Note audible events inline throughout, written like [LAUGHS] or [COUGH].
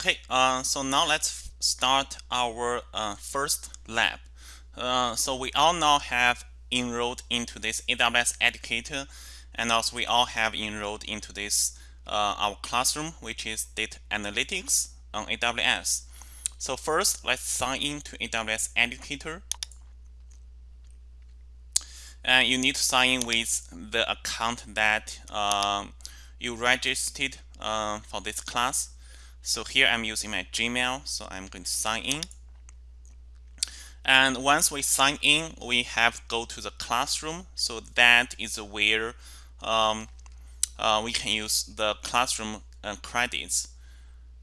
Okay, uh, so now let's start our uh, first lab. Uh, so we all now have enrolled into this AWS Educator, and also we all have enrolled into this uh, our classroom, which is Data Analytics on AWS. So first, let's sign in to AWS Educator. And you need to sign in with the account that um, you registered uh, for this class. So here I'm using my Gmail, so I'm going to sign in. And once we sign in, we have go to the classroom. So that is where um, uh, we can use the classroom uh, credits.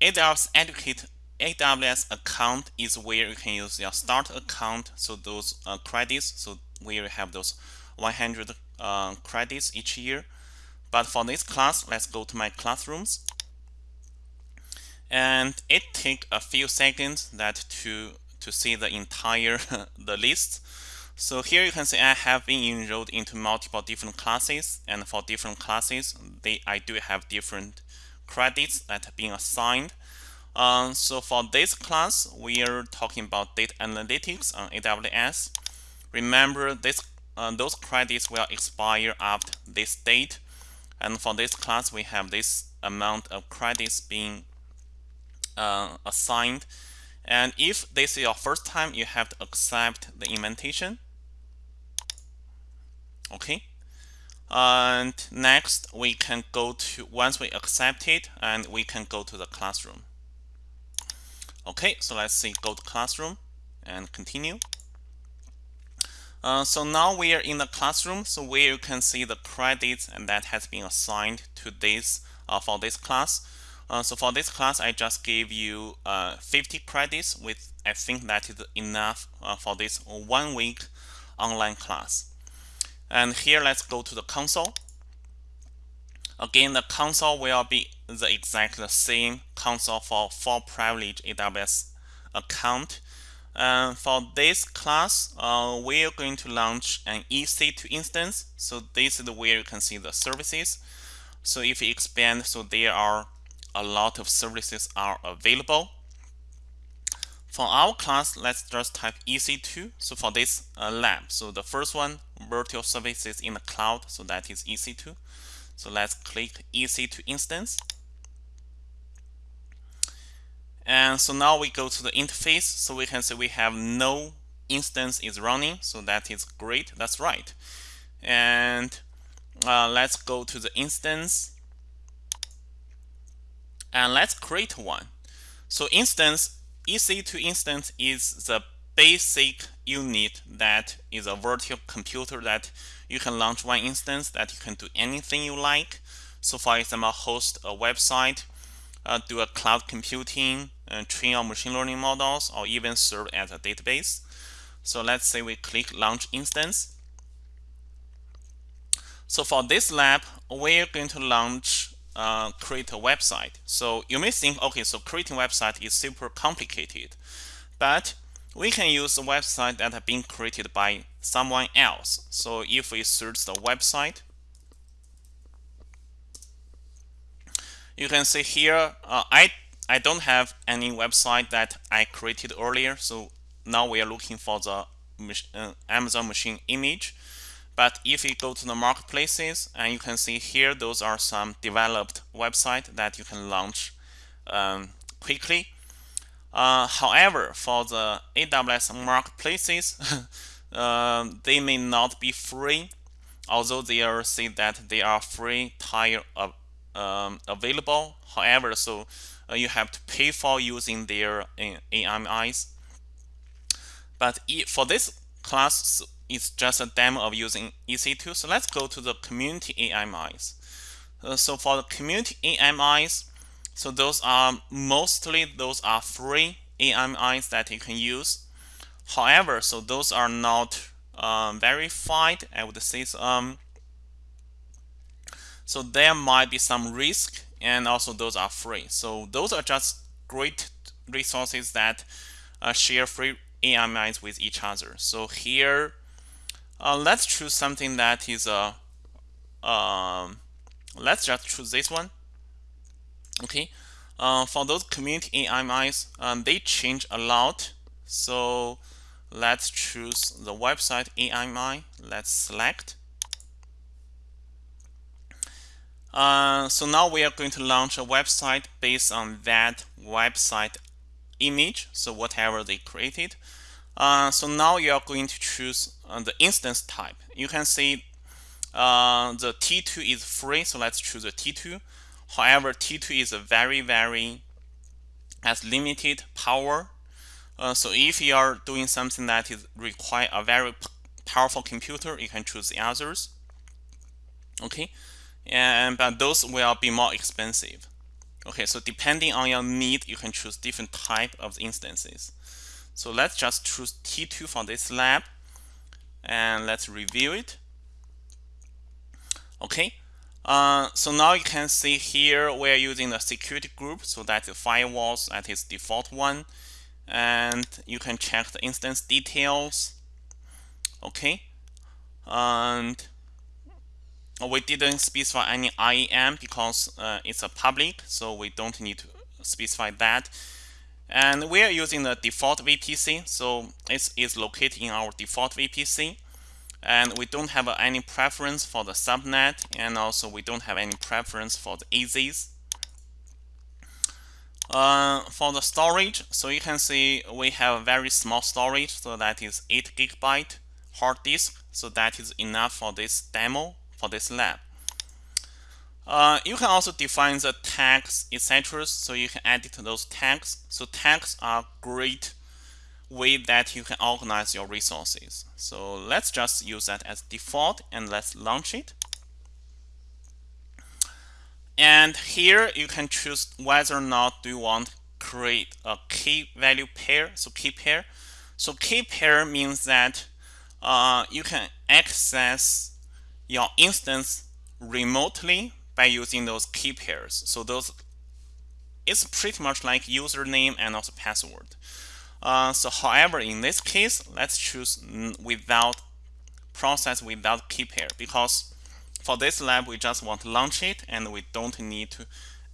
AWS Educate AWS account is where you can use your start account. So those uh, credits, so you have those 100 uh, credits each year. But for this class, let's go to my classrooms and it take a few seconds that to to see the entire [LAUGHS] the list. So here you can see I have been enrolled into multiple different classes. And for different classes they I do have different credits that have been assigned. Um, so for this class we are talking about data analytics on AWS remember this uh, those credits will expire after this date. And for this class we have this amount of credits being uh, assigned. And if this is your first time, you have to accept the invitation. Okay. And next, we can go to, once we accept it, and we can go to the classroom. Okay, so let's see, go to classroom and continue. Uh, so now we are in the classroom, so where you can see the credits and that has been assigned to this uh, for this class. Uh, so for this class, I just gave you uh, 50 credits with I think that is enough uh, for this one week online class. And here, let's go to the console. Again, the console will be the exact same console for full privilege AWS account. And for this class, uh, we are going to launch an EC2 instance. So this is where you can see the services. So if you expand, so there are a lot of services are available. For our class, let's just type EC2. So for this uh, lab, so the first one, virtual services in the cloud, so that is EC2. So let's click EC2 instance. And so now we go to the interface. So we can see we have no instance is running. So that is great. That's right. And uh, let's go to the instance and let's create one. So instance, EC2 instance is the basic unit that is a virtual computer that you can launch one instance that you can do anything you like. So for example, host a website, uh, do a cloud computing, uh, train your machine learning models, or even serve as a database. So let's say we click launch instance. So for this lab, we're going to launch uh, create a website. So you may think, okay, so creating website is super complicated, but we can use a website that have been created by someone else. So if we search the website, you can see here, uh, I, I don't have any website that I created earlier. So now we are looking for the uh, Amazon machine image. But if you go to the marketplaces, and you can see here, those are some developed website that you can launch um, quickly. Uh, however, for the AWS marketplaces, uh, [LAUGHS] they may not be free, although they are say that they are free tier uh, um, available. However, so uh, you have to pay for using their uh, AMIs. But for this class, it's just a demo of using EC2. So let's go to the community AMIs. Uh, so for the community AMIs, so those are mostly those are free AMIs that you can use. However, so those are not um, verified. I would say um, so there might be some risk, and also those are free. So those are just great resources that uh, share free AMIs with each other. So here uh, let's choose something that is a uh, um, let's just choose this one okay uh, for those community AMIs, um, they change a lot. So let's choose the website AMI. Let's select. Uh, so now we are going to launch a website based on that website image. So whatever they created. Uh, so now you are going to choose uh, the instance type. You can see uh, the T2 is free, so let's choose the T2. However, T2 is a very, very has limited power. Uh, so if you are doing something that is require a very powerful computer, you can choose the others. Okay, and but those will be more expensive. Okay, so depending on your need, you can choose different type of instances. So let's just choose T2 for this lab and let's review it. Okay, uh, so now you can see here we're using the security group, so that's the firewalls at its default one, and you can check the instance details. Okay, and we didn't specify any IAM because uh, it's a public, so we don't need to specify that. And we are using the default VPC, so it is located in our default VPC. And we don't have any preference for the subnet, and also we don't have any preference for the AZs. Uh, for the storage, so you can see we have a very small storage, so that is 8 gigabyte hard disk, so that is enough for this demo, for this lab. Uh, you can also define the tags, etc. So you can edit those tags. So tags are great way that you can organize your resources. So let's just use that as default and let's launch it. And here you can choose whether or not do you want to create a key value pair. So key pair. So key pair means that uh, you can access your instance remotely by using those key pairs. So those it's pretty much like username and also password. Uh, so however, in this case, let's choose without process without key pair because for this lab, we just want to launch it and we don't need to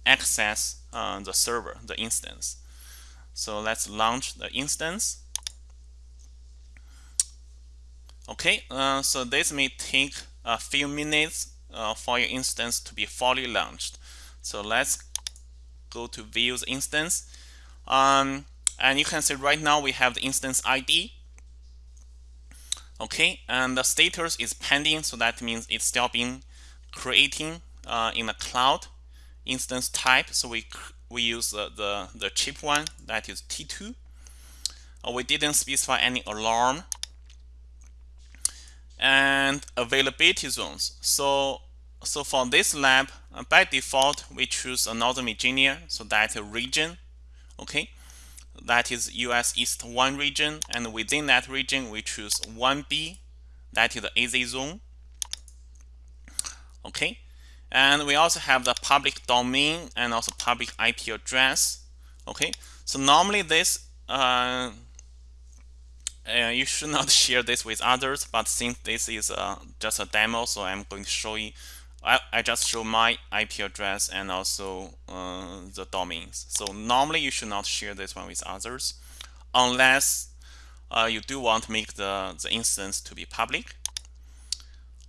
access uh, the server, the instance. So let's launch the instance. Okay, uh, so this may take a few minutes uh, for your instance to be fully launched. So let's go to view the instance. Um, and you can see right now we have the instance ID. Okay, and the status is pending, so that means it's still being creating uh, in the cloud instance type. So we we use the, the, the cheap one that is T2. Uh, we didn't specify any alarm and availability zones. So, so for this lab, uh, by default, we choose Northern Virginia, so that region, okay? That is US East 1 region, and within that region, we choose 1B, that is the AZ zone, okay? And we also have the public domain and also public IP address, okay? So normally this uh, uh, you should not [LAUGHS] share this with others, but since this is uh, just a demo, so I'm going to show you, I, I just show my IP address and also uh, the domains. So normally you should not share this one with others, unless uh, you do want to make the, the instance to be public.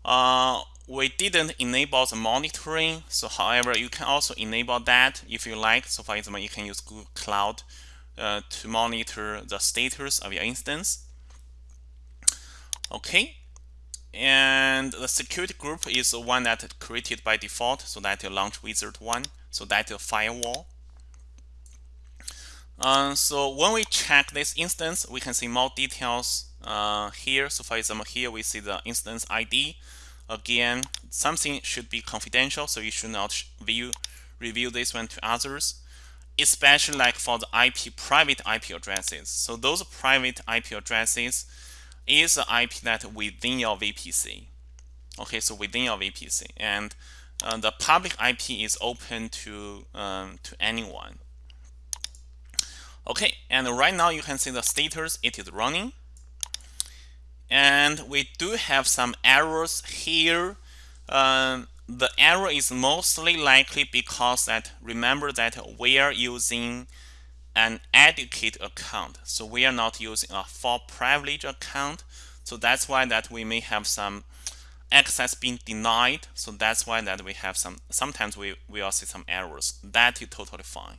Uh, we didn't enable the monitoring, so however, you can also enable that if you like. So for example, you can use Google Cloud uh, to monitor the status of your instance. Okay, and the security group is the one that created by default, so that you launch wizard one, so that your firewall. Uh, so when we check this instance, we can see more details uh, here. So for example, here we see the instance ID. Again, something should be confidential, so you should not view review this one to others, especially like for the IP private IP addresses. So those private IP addresses is the IP that within your VPC. Okay, so within your VPC, and uh, the public IP is open to um, to anyone. Okay, and right now you can see the status it is running, and we do have some errors here. Um, the error is mostly likely because that remember that we are using an educate account. So we are not using a full privilege account. So that's why that we may have some access being denied. So that's why that we have some sometimes we we will see some errors. That is totally fine.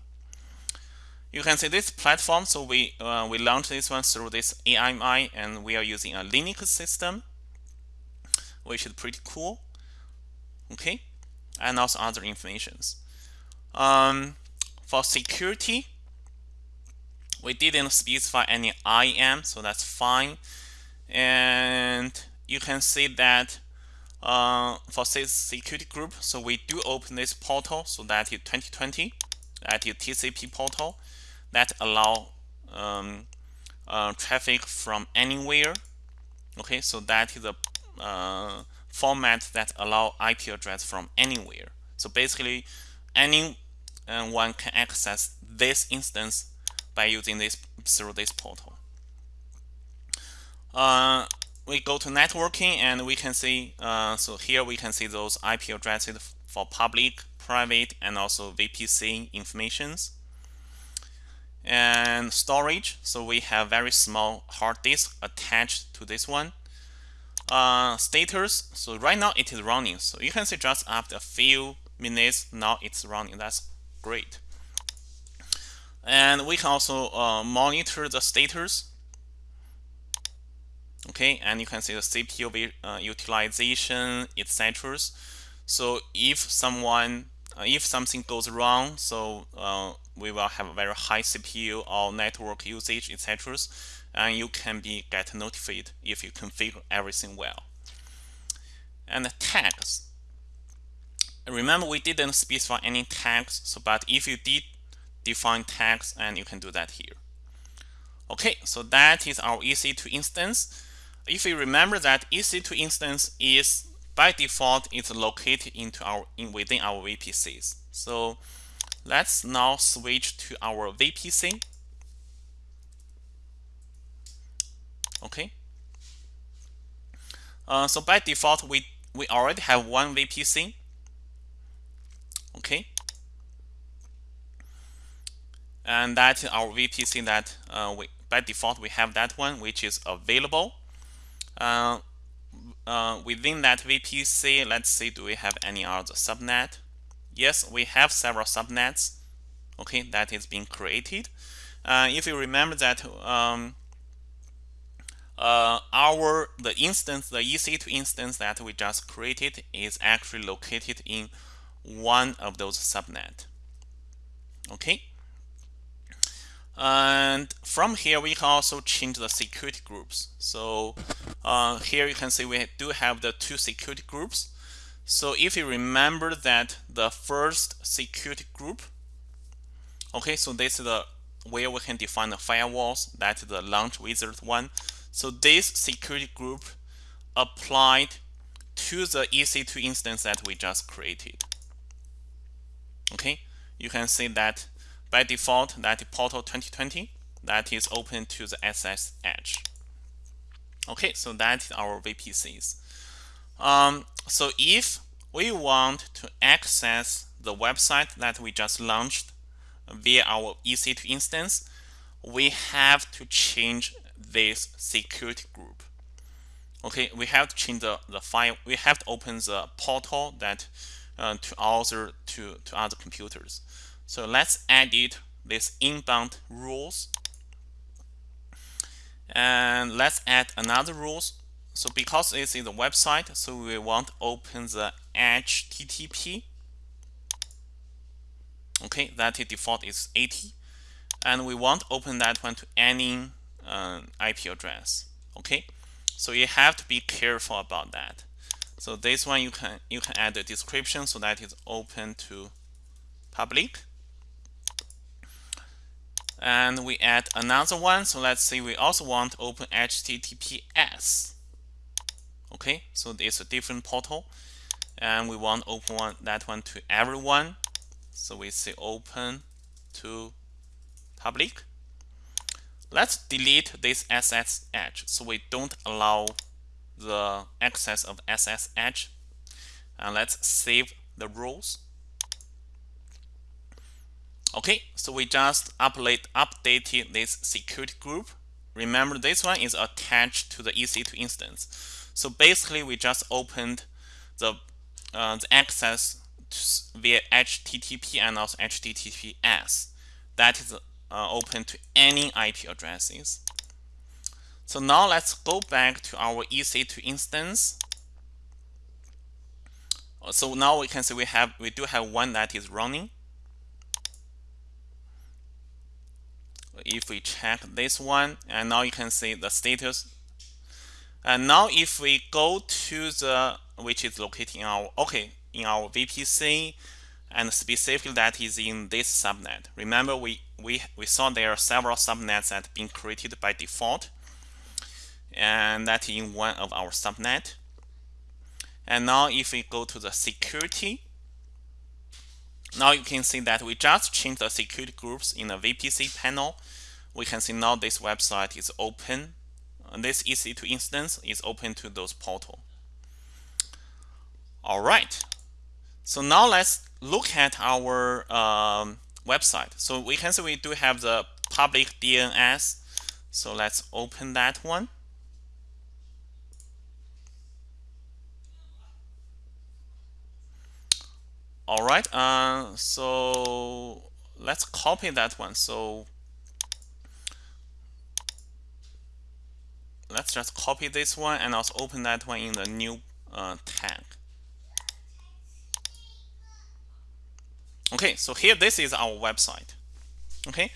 You can see this platform. So we uh, we launched this one through this AMI and we are using a Linux system which is pretty cool. Okay. And also other informations. Um, for security we didn't specify any IM, so that's fine. And you can see that uh, for this security group so we do open this portal so that is 2020 that is TCP portal that allow um, uh, traffic from anywhere. Okay so that is a uh, format that allow IP address from anywhere. So basically anyone can access this instance by using this through this portal. Uh, we go to networking and we can see uh, so here we can see those IP addresses for public private and also VPC informations. And storage so we have very small hard disk attached to this one. Uh, status so right now it is running. So you can see just after a few minutes now it's running. That's great and we can also uh, monitor the status. Okay and you can see the CPU uh, utilization etc so if someone uh, if something goes wrong so uh, we will have a very high CPU or network usage etc and you can be get notified if you configure everything well. And the tags. Remember we didn't specify any tags so but if you did define tags and you can do that here okay so that is our EC2 instance if you remember that EC2 instance is by default it's located into our in within our VPCs. So let's now switch to our VPC. Okay. Uh, so by default we we already have one VPC. Okay. And that's our VPC that uh, we by default we have that one which is available uh, uh, within that VPC, let's see, do we have any other subnet? Yes, we have several subnets, okay, that is being created. Uh, if you remember that um, uh, our the instance, the EC2 instance that we just created is actually located in one of those subnet. Okay. And from here, we can also change the security groups. So uh, here you can see we do have the two security groups. So if you remember that the first security group, okay, so this is the where we can define the firewalls, that's the launch wizard one. So this security group applied to the EC2 instance that we just created. Okay, you can see that by default that portal 2020 that is open to the SSH. Okay, so that is our VPCs. Um, so if we want to access the website that we just launched via our EC2 instance, we have to change this security group. Okay, we have to change the, the file. We have to open the portal that uh, to other to to other computers. So let's edit this inbound rules. And let's add another rules. So because this is a website, so we want to open the HTTP. Okay, that default is 80. And we want to open that one to any uh, IP address. Okay, so you have to be careful about that. So this one you can you can add a description so that is open to public and we add another one. So let's say we also want open https okay so it's a different portal. And we want open one, that one to everyone. So we say open to public. Let's delete this SSH so we don't allow the access of SSH and let's save the rules okay so we just update updated this security group. Remember this one is attached to the EC2 instance. So basically we just opened the, uh, the access via HTTP and also HTTPS that is uh, open to any IP addresses. So now let's go back to our EC2 instance. So now we can see we have we do have one that is running if we check this one and now you can see the status. And now if we go to the which is located in our okay in our VPC and specifically that is in this subnet. Remember we we we saw there are several subnets that have been created by default and that in one of our subnet. And now if we go to the security now you can see that we just changed the security groups in the VPC panel we can see now this website is open. This EC2 instance is open to those portal. All right. So now let's look at our um, website. So we can see we do have the public DNS. So let's open that one. All right. Uh, so let's copy that one. So let's just copy this one and also open that one in the new uh, tag. Okay, so here this is our website. Okay,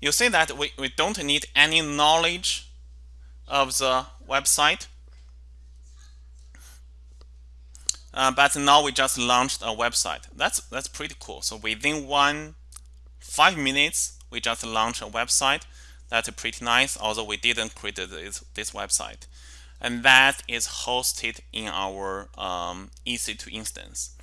you see that we, we don't need any knowledge of the website. Uh, but now we just launched a website. That's that's pretty cool. So within one five minutes, we just launched a website. That's pretty nice, although we didn't create this, this website. And that is hosted in our um, EC2 instance.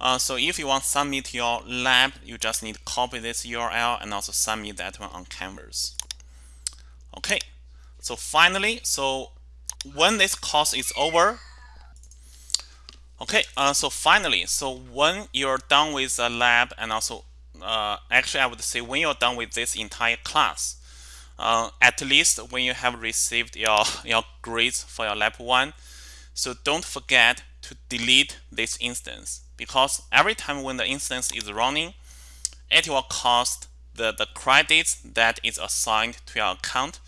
Uh, so if you want to submit your lab, you just need to copy this URL and also submit that one on Canvas. Okay, so finally, so when this course is over, okay, uh, so finally, so when you're done with the lab and also, uh, actually I would say when you're done with this entire class, uh, at least when you have received your, your grades for your lab 1. So don't forget to delete this instance because every time when the instance is running, it will cost the, the credits that is assigned to your account.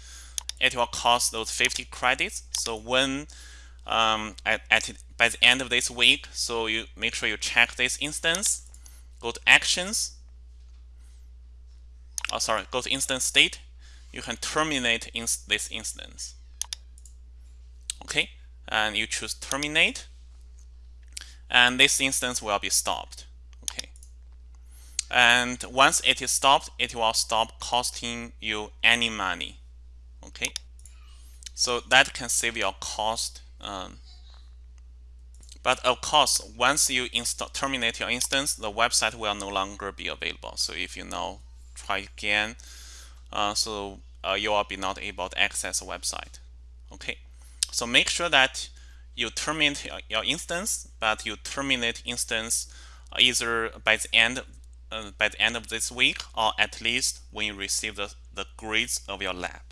It will cost those 50 credits. So when um, at, at by the end of this week, so you make sure you check this instance, go to actions, oh sorry, go to instance state, you can terminate in this instance. Okay, and you choose terminate, and this instance will be stopped. Okay, and once it is stopped, it will stop costing you any money. Okay, so that can save your cost. Um, but of course, once you terminate your instance, the website will no longer be available. So if you now try again, uh, so uh, you will be not able to access the website. Okay, so make sure that you terminate your instance, but you terminate instance either by the end uh, by the end of this week or at least when you receive the, the grades of your lab.